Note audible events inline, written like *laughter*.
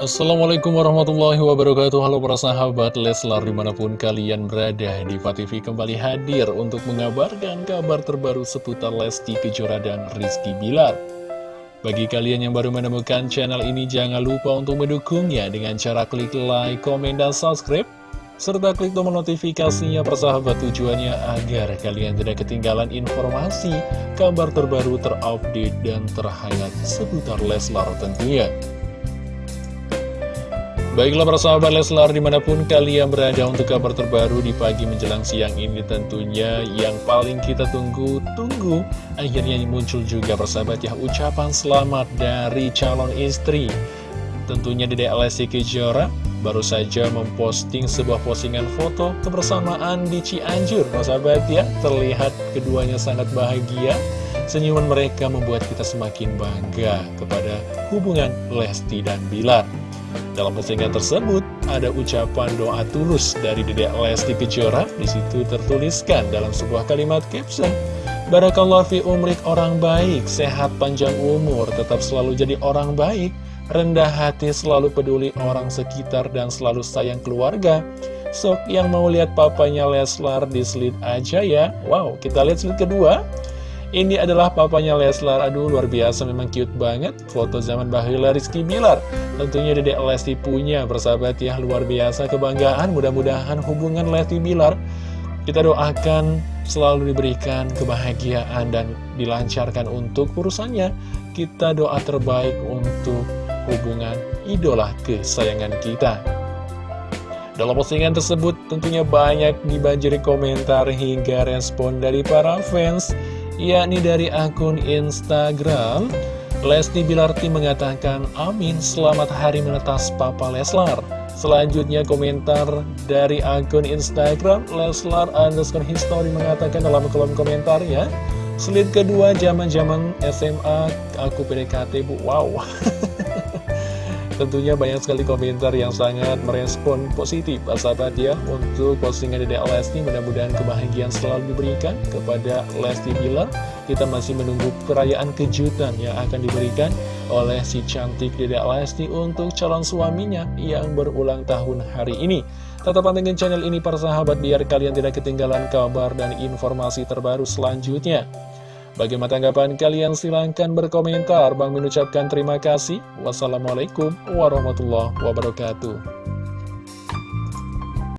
Assalamualaikum warahmatullahi wabarakatuh Halo para sahabat Leslar di mana pun kalian berada Diva TV kembali hadir untuk mengabarkan kabar terbaru seputar Lesti Kejora dan Rizky Bilar Bagi kalian yang baru menemukan channel ini jangan lupa untuk mendukungnya dengan cara klik like, komen, dan subscribe serta klik tombol notifikasinya persahabat tujuannya agar kalian tidak ketinggalan informasi, kabar terbaru terupdate dan terhangat seputar Leslar tentunya. Baiklah para sahabat Leslar di mana pun kalian berada untuk kabar terbaru di pagi menjelang siang ini tentunya yang paling kita tunggu-tunggu Akhirnya muncul juga persahabat ya ucapan selamat dari calon istri Tentunya di DLSI Kejora baru saja memposting sebuah postingan foto kebersamaan di Cianjur, Mas sahabat ya. Terlihat keduanya sangat bahagia. Senyuman mereka membuat kita semakin bangga kepada hubungan Lesti dan Bilar. Dalam postingan tersebut, ada ucapan doa tulus dari Dedek Lesti Kejora. Di situ tertuliskan dalam sebuah kalimat caption, Barakallah fi umrik orang baik, sehat panjang umur, tetap selalu jadi orang baik, rendah hati, selalu peduli orang sekitar, dan selalu sayang keluarga. Sok yang mau lihat papanya Leslar di slide aja ya. Wow, kita lihat slide kedua. Ini adalah papanya Leslar, aduh luar biasa memang cute banget. Foto zaman Bahila Rizky Bilar. Tentunya Dedek Lesti punya persahabat ya. Luar biasa kebanggaan, mudah-mudahan hubungan Lesti Bilar Kita doakan selalu diberikan kebahagiaan dan dilancarkan untuk urusannya. Kita doa terbaik untuk hubungan idola kesayangan kita. Dalam postingan tersebut tentunya banyak dibanjiri komentar hingga respon dari para fans, yakni dari akun Instagram. Lesti Bilarti mengatakan, Amin, selamat hari menetas Papa Leslar. Selanjutnya komentar dari akun Instagram, Leslar underscore history mengatakan dalam kolom komentarnya, Selit kedua zaman-zaman SMA aku PDKT bu, wow. *laughs* Tentunya banyak sekali komentar yang sangat merespon positif. Sahabat ya Untuk postingan Dede Lesti Mudah-mudahan kebahagiaan selalu diberikan kepada Lesti Bilar. Kita masih menunggu perayaan kejutan yang akan diberikan oleh si cantik Dede Lesti Untuk calon suaminya yang berulang tahun hari ini. Tetap pantengin channel ini para sahabat Biar kalian tidak ketinggalan kabar dan informasi terbaru selanjutnya Bagaimana tanggapan kalian? Silahkan berkomentar. Bang mengucapkan terima kasih. Wassalamualaikum warahmatullahi wabarakatuh.